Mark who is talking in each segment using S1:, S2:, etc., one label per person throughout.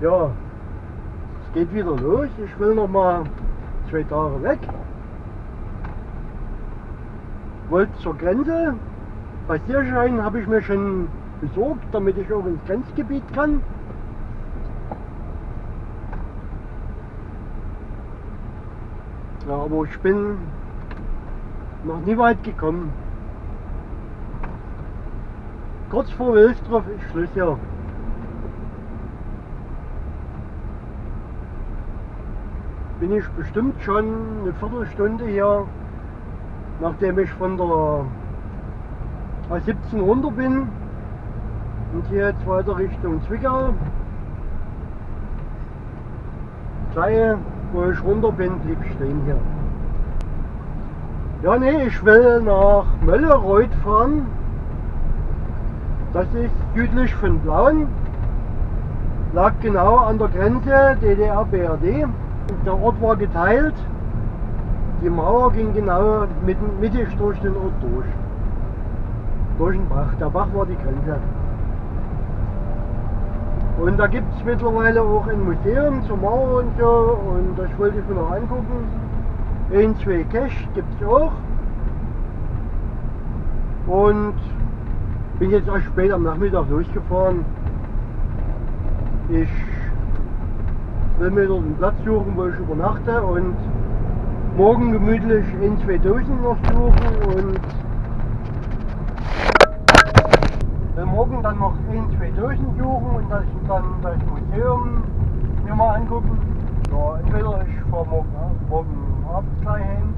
S1: Ja, es geht wieder los. Ich will noch mal zwei Tage weg. Wollte zur Grenze. Passierschein habe ich mir schon besorgt, damit ich auch ins Grenzgebiet kann. Ja, aber ich bin noch nie weit gekommen. Kurz vor Wilsdorf ist Schluss hier. Bin ich bestimmt schon eine Viertelstunde hier, nachdem ich von der A17 runter bin und hier jetzt weiter Richtung Zwickau. Gleich, wo ich runter bin, blieb ich stehen hier. Ja, nee, ich will nach Möllereuth fahren. Das ist südlich von Blauen. Lag genau an der Grenze DDR-BRD. Der Ort war geteilt. Die Mauer ging genau mittig durch den Ort durch. Durch den Bach. Der Bach war die Grenze. Und da gibt es mittlerweile auch ein Museum zur Mauer und so. Und das wollte ich mir noch angucken. Ein, zwei Cache gibt es auch. Und bin jetzt erst spät am Nachmittag durchgefahren. Ich will mir dort einen Platz suchen, wo ich übernachte und morgen gemütlich in 2000 noch suchen und will morgen dann noch in 2000 suchen und das, dann das Museum mir mal angucken. Ja, entweder ich fahre morgen, morgen Abend gleich hin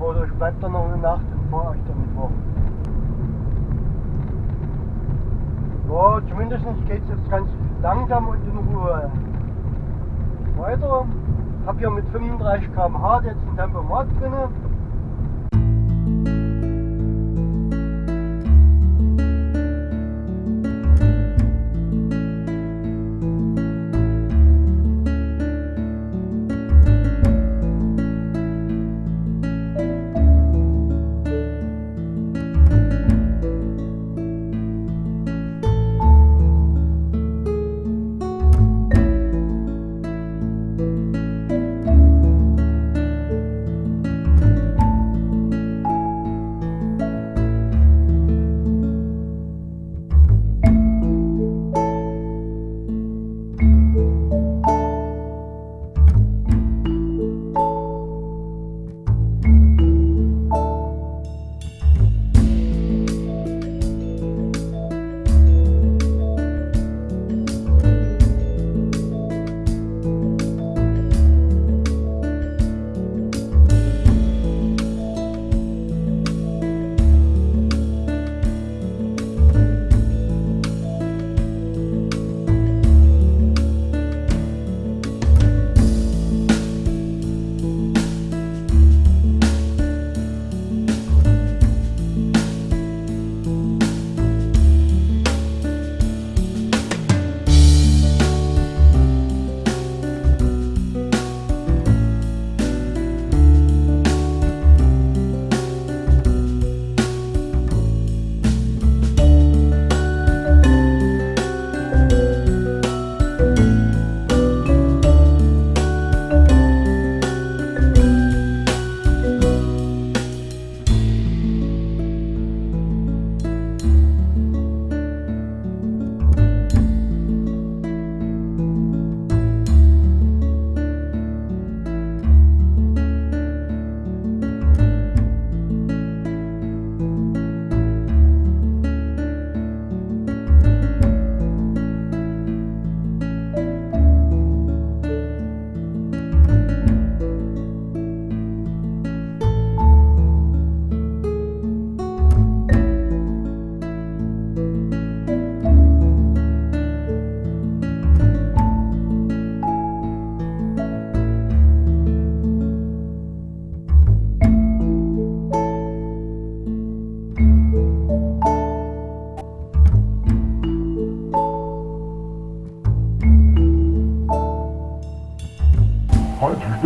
S1: oder ich bleibe dann noch eine Nacht und fahre euch dann Mittwoch. Ja, zumindest geht es jetzt ganz langsam und in Ruhe weiter. Ich habe hier mit 35 km/h jetzt ein Tempomat drin.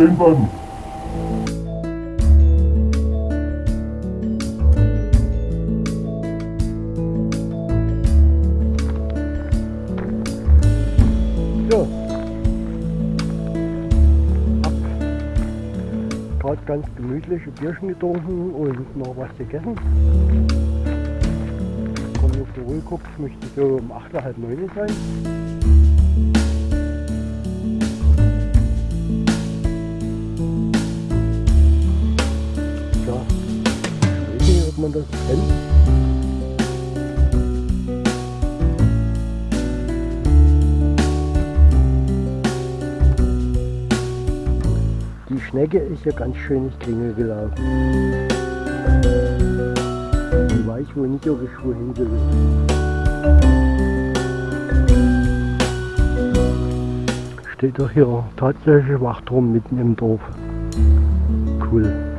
S2: ändern.
S1: So. Hab gerade ganz gemütlich Bierchen getrunken und noch was gegessen. Komm auf die Ruhe guckt, möchte so um 8.30 Uhr sein. Man das kennt. Schnecke ist ja ganz schön ins Klingel gelaufen. Die weiß wohl nicht, ob ich wohin will. Steht doch hier tatsächlich Wachturm mitten im Dorf. Cool.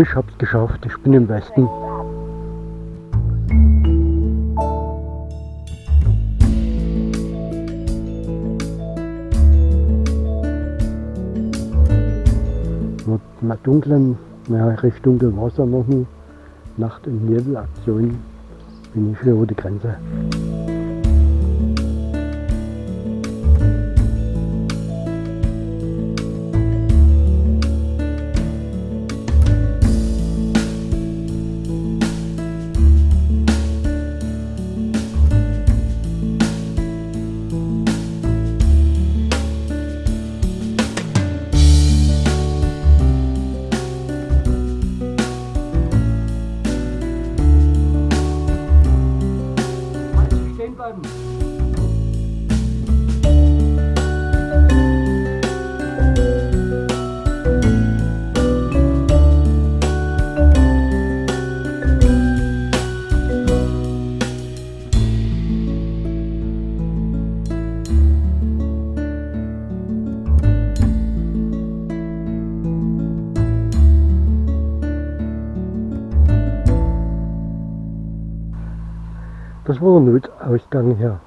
S1: So, ich hab's geschafft. Ich bin im Westen. Mit dunklen, ja, es ja noch nie. Nacht- und Nebelaktion bin ich wieder über die Grenze. Das war der Notausgang her.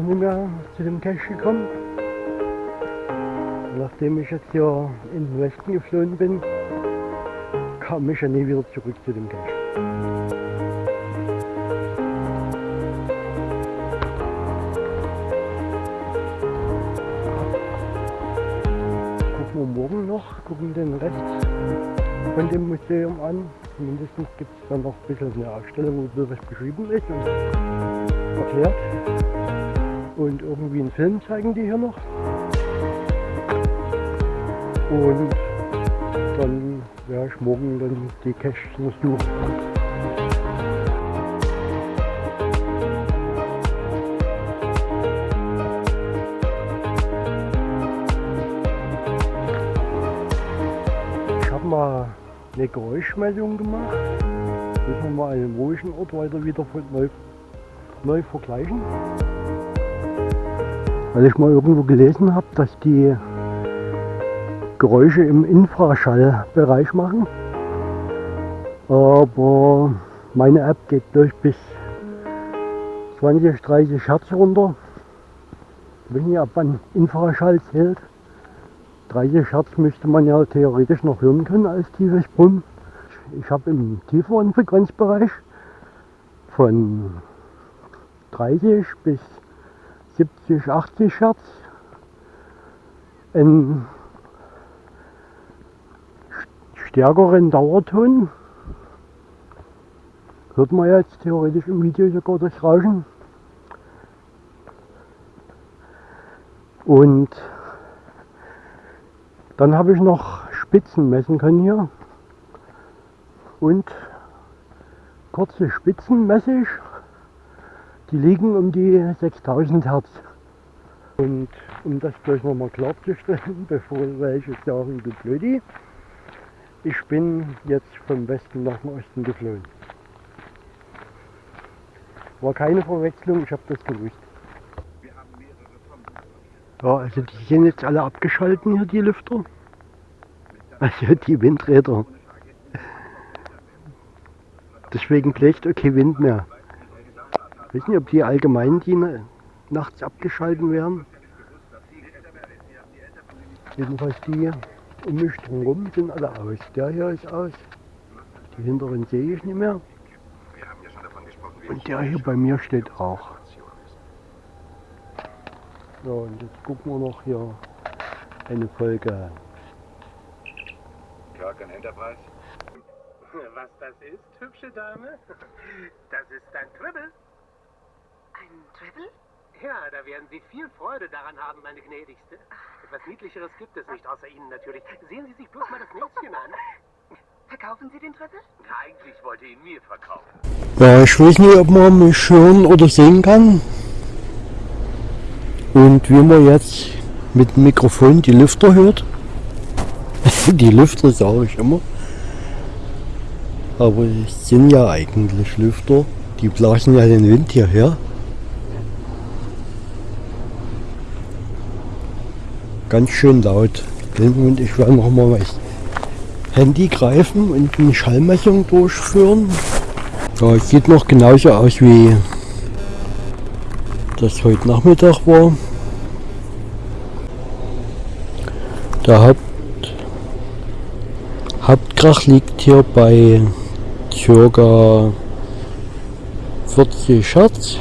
S1: Doch nicht mehr zu dem Cache gekommen. Nachdem ich jetzt hier in den Westen geflohen bin, kam ich ja nie wieder zurück zu dem Cache. Gucken wir morgen noch, gucken den Rest von dem Museum an. Mindestens gibt es dann noch ein bisschen eine Ausstellung, wo das beschrieben ist und erklärt und irgendwie einen Film zeigen die hier noch. Und dann werde ich morgen dann die Caches suchen. Ich habe mal eine Geräuschmeldung gemacht. Müssen wir mal einen ruhigen Ort weiter wieder neu, neu vergleichen weil ich mal irgendwo gelesen habe, dass die Geräusche im Infraschallbereich machen. Aber meine App geht durch bis 20, 30 Hertz runter. Ich weiß nicht, ob man Infraschall zählt. 30 Hertz müsste man ja theoretisch noch hören können als tiefes Brummen. Ich habe im tieferen Frequenzbereich von 30 bis 70, 80 Hertz einen stärkeren Dauerton. Hört man jetzt theoretisch im Video sogar das Rauschen. Und dann habe ich noch Spitzen messen können hier. Und kurze Spitzen messe ich. Die liegen um die 6000 Hertz. Und um das gleich nochmal klarzustellen, bevor welche sagen, du Blödi, ich bin jetzt vom Westen nach dem Osten geflogen. War keine Verwechslung, ich habe das gewusst. Ja, also die sind jetzt alle abgeschalten hier, die Lüfter. Also die Windräder. Deswegen bläst okay Wind mehr. Ich weiß nicht, ob die allgemein die nachts abgeschalten werden. Jedenfalls die um mich drumherum sind alle aus. Der hier ist aus. Die hinteren sehe ich nicht mehr. Und der hier bei mir steht auch. So, und jetzt gucken wir noch hier eine Folge.
S2: Kirk Enterprise?
S3: Was das ist, hübsche Dame? Das ist ein Tribble.
S4: Ein Treble?
S3: Ja, da werden Sie viel Freude daran haben, meine Gnädigste. Etwas Niedlicheres gibt es nicht, außer Ihnen natürlich. Sehen Sie sich bloß mal das Näschen an.
S4: Verkaufen Sie den Treble?
S3: Eigentlich wollte ihn mir verkaufen.
S1: Ja, ich weiß nicht, ob man mich hören oder sehen kann. Und wie man jetzt mit dem Mikrofon die Lüfter hört. die Lüfter sage ich immer. Aber es sind ja eigentlich Lüfter. Die blasen ja den Wind hierher. Ganz schön laut. Und ich werde noch mal Handy greifen und eine Schallmessung durchführen. Ja, sieht noch genauso aus wie das heute Nachmittag war. Der Haupt, Hauptkrach liegt hier bei ca. 40 Hertz.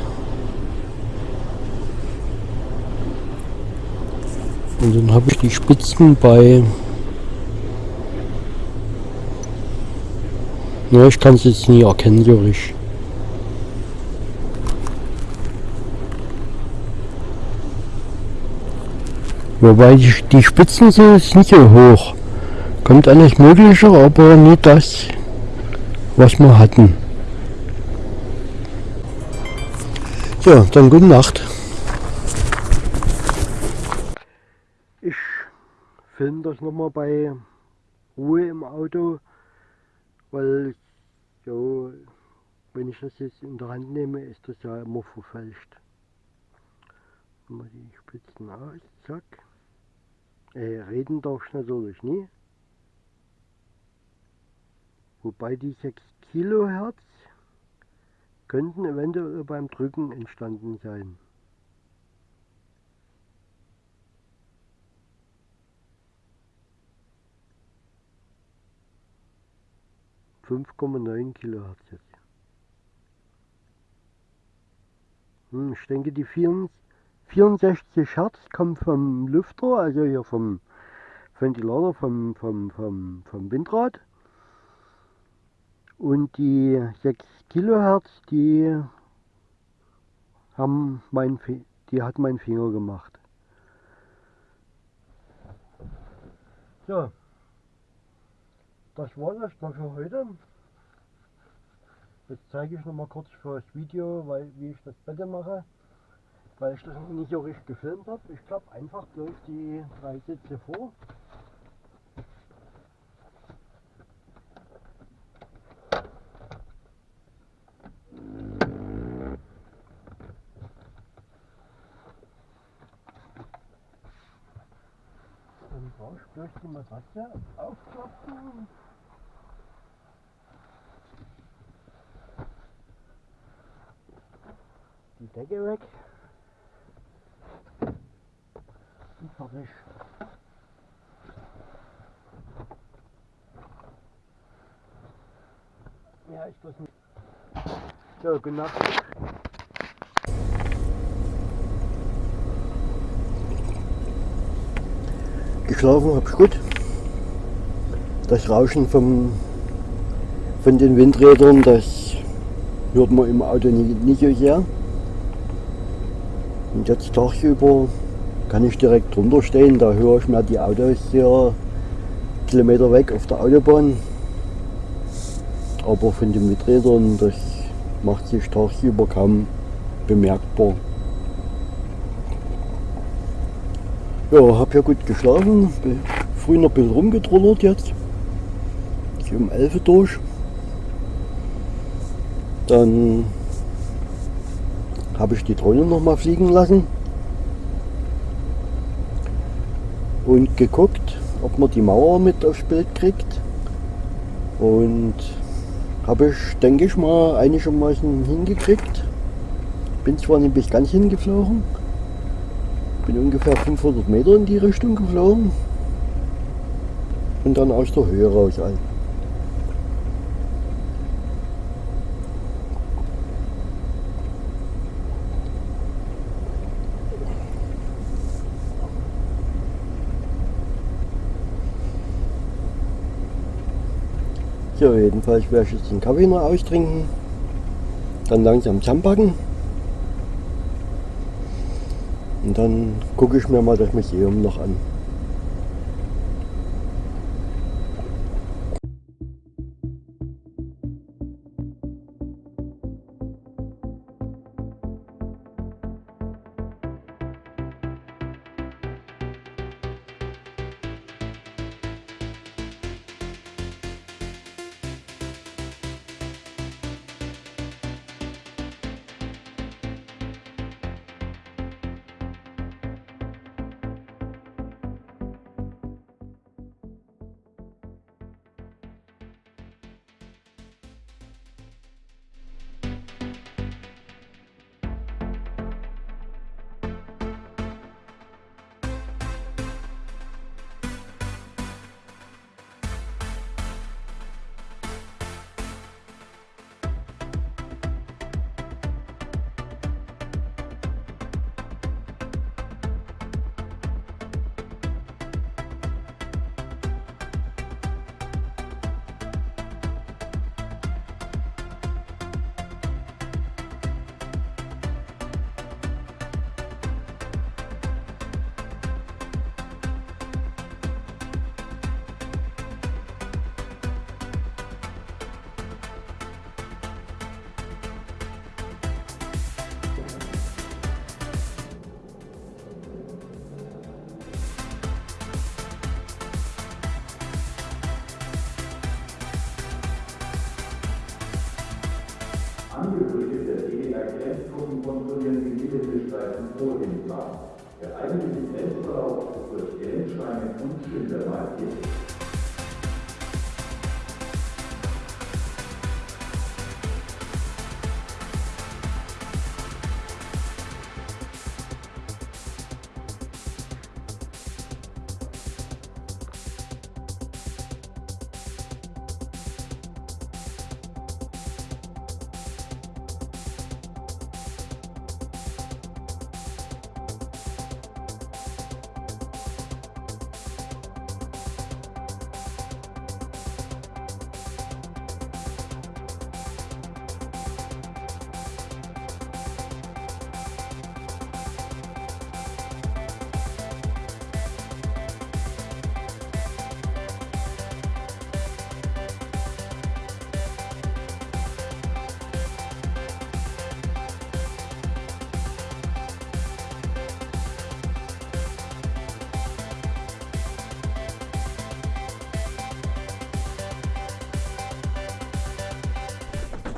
S1: Und dann habe ich die Spitzen bei Ja, ich kann es jetzt nie erkennen, Jurich. Wobei die, die Spitzen sind jetzt nicht so hoch. Kommt eigentlich möglicher, aber nicht das, was wir hatten. So, dann gute Nacht. Filme das nochmal bei Ruhe im Auto weil so, wenn ich das jetzt in der Hand nehme, ist das ja immer verfälscht. Mal die Spitzen aus, zack. Äh, reden darf ich natürlich nie. Wobei die 6 Kilohertz könnten eventuell beim Drücken entstanden sein. 5,9 Kilohertz jetzt. Hm, ich denke die 64 Hertz kommen vom Lüfter, also hier vom Ventilator, vom, vom, vom, vom Windrad. Und die 6 Kilohertz, die haben mein, die hat mein Finger gemacht. So. Das war das mal für heute. Jetzt zeige ich noch mal kurz für das Video, weil, wie ich das Bett mache, weil ich das nicht so richtig gefilmt habe. Ich klappe einfach bloß die drei Sitze vor. Dann brauche ich bloß die Matratze aufklappen. Die Decke weg. Und fertig. Ja, ich bloß nicht. So, Nacht. Geschlafen hab ich gut. Das Rauschen vom, von den Windrädern, das hört man im Auto nicht, nicht so sehr. Und jetzt tagsüber kann ich direkt drunter stehen, da höre ich mir die Autos hier Kilometer weg auf der Autobahn. Aber von den Windrädern, das macht sich tagsüber kaum bemerkbar. Ja, hab ja gut geschlafen, bin früh noch ein bisschen rumgetrullert jetzt. Ich um 11 Uhr durch. Dann habe ich die Drohne noch mal fliegen lassen und geguckt, ob man die Mauer mit aufs Bild kriegt. Und habe ich, denke ich mal, einigermaßen hingekriegt. Bin zwar nicht bis ganz hingeflogen, bin ungefähr 500 Meter in die Richtung geflogen und dann aus der Höhe raus ein. So, jedenfalls werde ich jetzt den Kaffee noch austrinken, dann langsam zusammenpacken und dann gucke ich mir mal das Museum noch an.
S2: Angehörige der DDR-Grenztruppen kontrollieren die Mittelstreifen vor dem Plan. Der eigentliche Grenzverlauf ist durch Grenzsteine und Schilder markiert.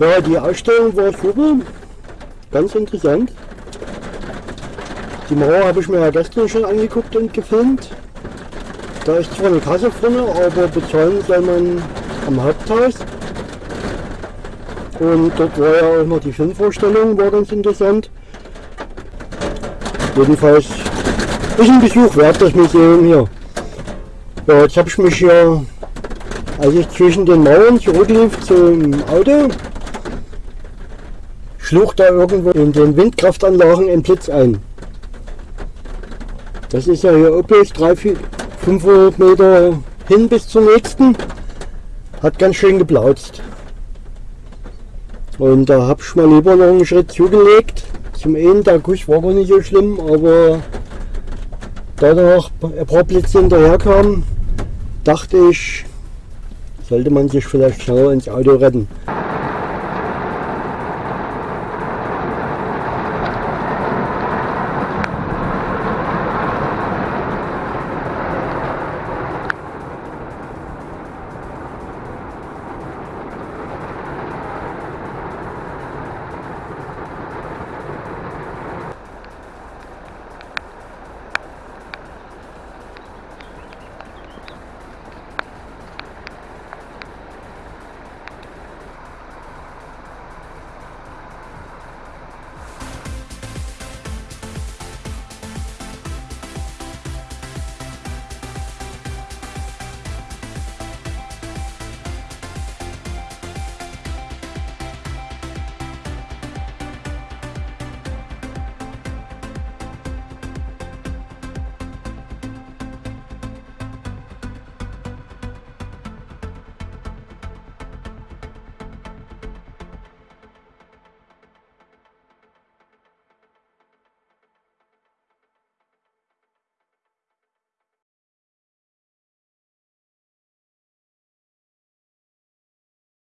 S1: Ja, die Ausstellung war super, ganz interessant. Die Mauer habe ich mir ja gestern schon angeguckt und gefilmt. Da ist zwar eine Kasse vorne, aber bezahlen soll man am Haupthaus. Und dort war ja auch noch die Filmvorstellung, war ganz interessant. Jedenfalls ist ein Besuch wert, das Museum hier. Ja, jetzt habe ich mich hier, als ich zwischen den Mauern zurücklief zum Auto, schlug da irgendwo in den Windkraftanlagen ein Blitz ein. Das ist ja hier üppig, 300, 500 Meter hin bis zum nächsten. Hat ganz schön geplautzt. Und da habe ich mal lieber noch einen Schritt zugelegt. Zum einen, der Guss war gar nicht so schlimm, aber da noch ein paar Blitze hinterher kamen, dachte ich, sollte man sich vielleicht schneller ins Auto retten.